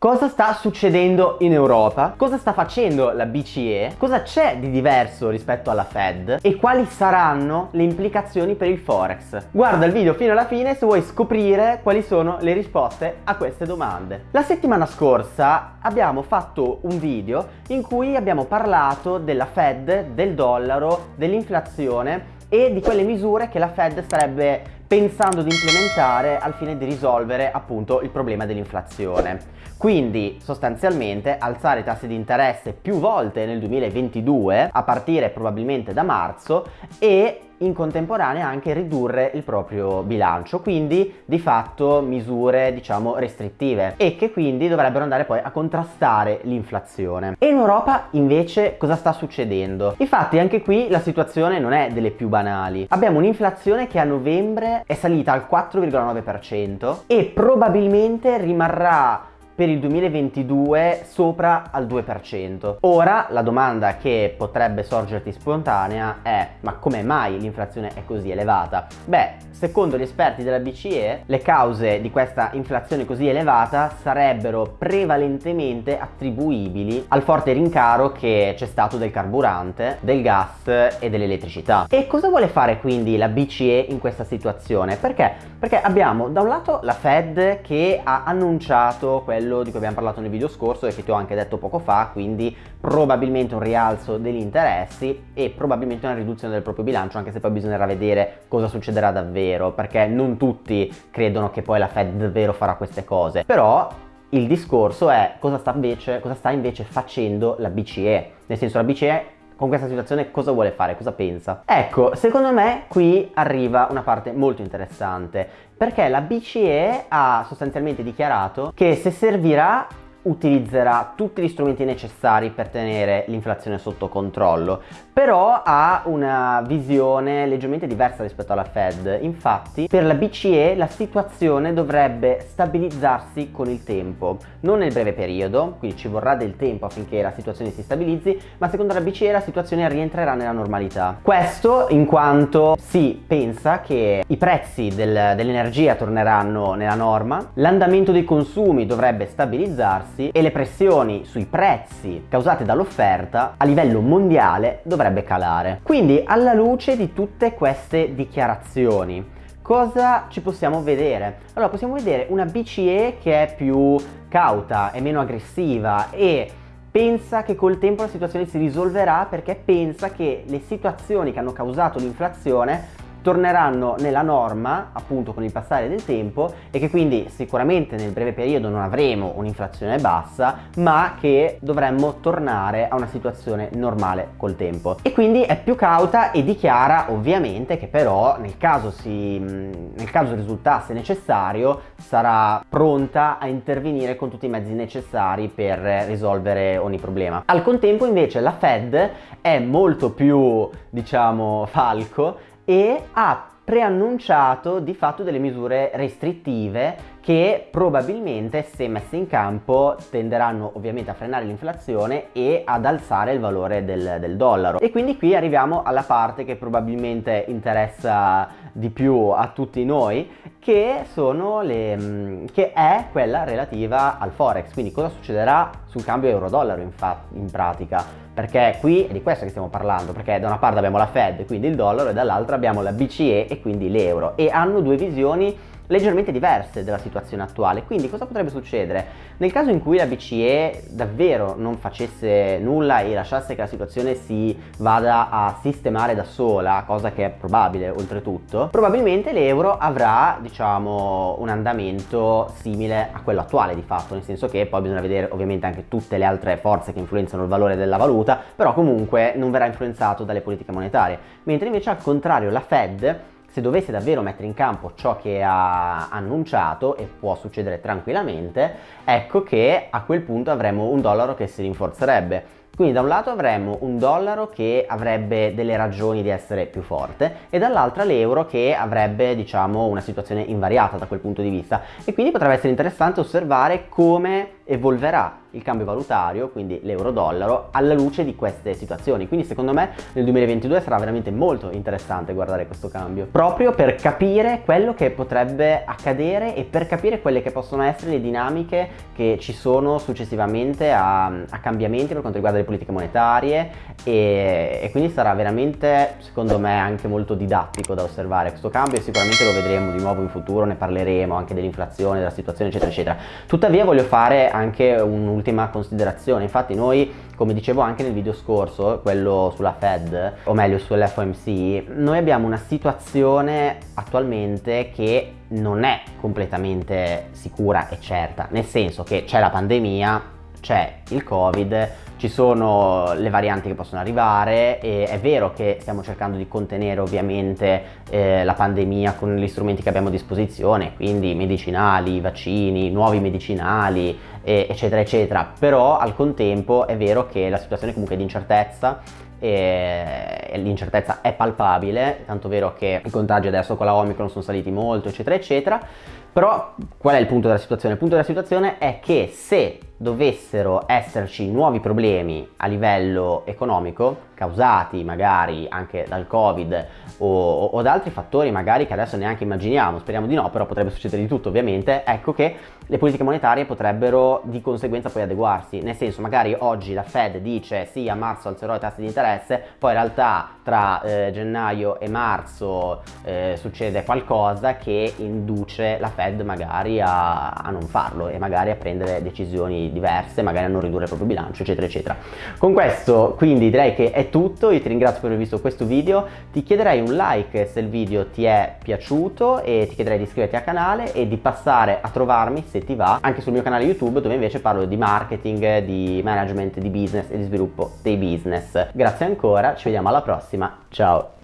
Cosa sta succedendo in Europa? Cosa sta facendo la BCE? Cosa c'è di diverso rispetto alla Fed? E quali saranno le implicazioni per il Forex? Guarda il video fino alla fine se vuoi scoprire quali sono le risposte a queste domande. La settimana scorsa abbiamo fatto un video in cui abbiamo parlato della Fed, del dollaro, dell'inflazione e di quelle misure che la Fed starebbe pensando di implementare al fine di risolvere appunto il problema dell'inflazione. Quindi sostanzialmente alzare i tassi di interesse più volte nel 2022 a partire probabilmente da marzo e in contemporanea anche ridurre il proprio bilancio quindi di fatto misure diciamo restrittive e che quindi dovrebbero andare poi a contrastare l'inflazione e in Europa invece cosa sta succedendo? infatti anche qui la situazione non è delle più banali abbiamo un'inflazione che a novembre è salita al 4,9% e probabilmente rimarrà per il 2022 sopra al 2%. Ora la domanda che potrebbe sorgerti spontanea è ma come mai l'inflazione è così elevata? Beh, secondo gli esperti della BCE le cause di questa inflazione così elevata sarebbero prevalentemente attribuibili al forte rincaro che c'è stato del carburante, del gas e dell'elettricità. E cosa vuole fare quindi la BCE in questa situazione? Perché? Perché abbiamo da un lato la Fed che ha annunciato quello quello di cui abbiamo parlato nel video scorso e che ti ho anche detto poco fa, quindi probabilmente un rialzo degli interessi e probabilmente una riduzione del proprio bilancio, anche se poi bisognerà vedere cosa succederà davvero, perché non tutti credono che poi la Fed davvero farà queste cose. Però il discorso è cosa sta invece, cosa sta invece facendo la BCE, nel senso la BCE con questa situazione cosa vuole fare, cosa pensa. Ecco, secondo me qui arriva una parte molto interessante, perché la BCE ha sostanzialmente dichiarato che se servirà utilizzerà tutti gli strumenti necessari per tenere l'inflazione sotto controllo, però ha una visione leggermente diversa rispetto alla Fed. Infatti, per la BCE la situazione dovrebbe stabilizzarsi con il tempo, non nel breve periodo, quindi ci vorrà del tempo affinché la situazione si stabilizzi, ma secondo la BCE la situazione rientrerà nella normalità. Questo in quanto si pensa che i prezzi del, dell'energia torneranno nella norma, l'andamento dei consumi dovrebbe stabilizzarsi prezzi e le pressioni sui prezzi causate dall'offerta a livello mondiale dovrebbe calare. Quindi alla luce di tutte queste dichiarazioni cosa ci possiamo vedere? Allora possiamo vedere una BCE che è più cauta, è meno aggressiva e pensa che col tempo la situazione si risolverà perché pensa che le situazioni che hanno causato l'inflazione torneranno nella norma appunto con il passare del tempo e che quindi sicuramente nel breve periodo non avremo un'inflazione bassa ma che dovremmo tornare a una situazione normale col tempo. E quindi è più cauta e dichiara ovviamente che però nel caso, si, nel caso risultasse necessario sarà pronta a intervenire con tutti i mezzi necessari per risolvere ogni problema. Al contempo invece la Fed è molto più diciamo falco e ha preannunciato di fatto delle misure restrittive che probabilmente se messe in campo tenderanno ovviamente a frenare l'inflazione e ad alzare il valore del, del, dollaro. E quindi qui arriviamo alla parte che probabilmente interessa di più a tutti noi che sono le mm, che è quella relativa al forex. Quindi cosa succederà sul cambio euro-dollaro in, in pratica perché qui è di questo che stiamo parlando perché da una parte abbiamo la Fed quindi il dollaro e dall'altra abbiamo la BCE e quindi l'euro. E hanno due visioni leggermente diverse della situazione attuale. Quindi cosa potrebbe succedere? Nel caso in cui la BCE davvero non facesse nulla e lasciasse che la situazione si vada a sistemare da sola, cosa che è probabile oltretutto, probabilmente l'euro avrà diciamo un andamento simile a quello attuale di fatto, nel senso che poi bisogna vedere ovviamente anche tutte le altre forze che influenzano il valore della valuta, però comunque non verrà influenzato dalle politiche monetarie, mentre invece al contrario la Fed se dovesse davvero mettere in campo ciò che ha annunciato, e può succedere tranquillamente, ecco che a quel punto avremo un dollaro che si rinforzerebbe Quindi da un lato avremmo un dollaro che avrebbe delle ragioni di essere più forte e dall'altra l'euro che avrebbe diciamo una situazione invariata da quel punto di vista e quindi potrebbe essere interessante osservare come evolverà il cambio valutario, quindi l'euro-dollaro, alla luce di queste situazioni. Quindi secondo me nel 2022 sarà veramente molto interessante guardare questo cambio, proprio per capire quello che potrebbe accadere e per capire quelle che possono essere le dinamiche che ci sono successivamente a, a cambiamenti per quanto riguarda le politiche monetarie e, e quindi sarà veramente, secondo me, anche molto didattico da osservare questo cambio e sicuramente lo vedremo di nuovo in futuro, ne parleremo anche dell'inflazione, della situazione eccetera eccetera. Tuttavia voglio fare anche un'ultima considerazione, infatti noi come dicevo anche nel video scorso, quello sulla Fed, o meglio sull'FOMC, noi abbiamo una situazione attualmente che non è completamente sicura e certa, nel senso che c'è la pandemia, c'è il covid, ci sono le varianti che possono arrivare e è vero che stiamo cercando di contenere ovviamente eh, la pandemia con gli strumenti che abbiamo a disposizione, quindi medicinali, vaccini, nuovi medicinali, eh, eccetera eccetera, però al contempo è vero che la situazione comunque è di incertezza e l'incertezza è palpabile, tanto vero che i contagi adesso con la Omicron sono saliti molto, eccetera eccetera, però qual è il punto della situazione? Il punto della situazione è che se dovessero esserci nuovi problemi a livello economico, causati magari anche dal covid o, o, da altri fattori magari che adesso neanche immaginiamo, speriamo di no, però potrebbe succedere di tutto ovviamente, ecco che le politiche monetarie potrebbero di conseguenza poi adeguarsi, nel senso magari oggi la Fed dice sì a marzo alzerò i tassi di interesse, poi in realtà tra eh, gennaio e marzo eh, succede qualcosa che induce la Fed magari a, a non farlo e magari a prendere decisioni diverse, magari a non ridurre il proprio bilancio, eccetera, eccetera. Con questo quindi direi che è tutto, io ti ringrazio per aver visto questo video, ti chiederei un like se il video ti è piaciuto e ti chiederei di iscriverti al canale e di passare a trovarmi se ti va anche sul mio canale YouTube dove invece parlo di marketing, di management, di business e di sviluppo dei business. Grazie ancora, ci vediamo alla prossima, ciao!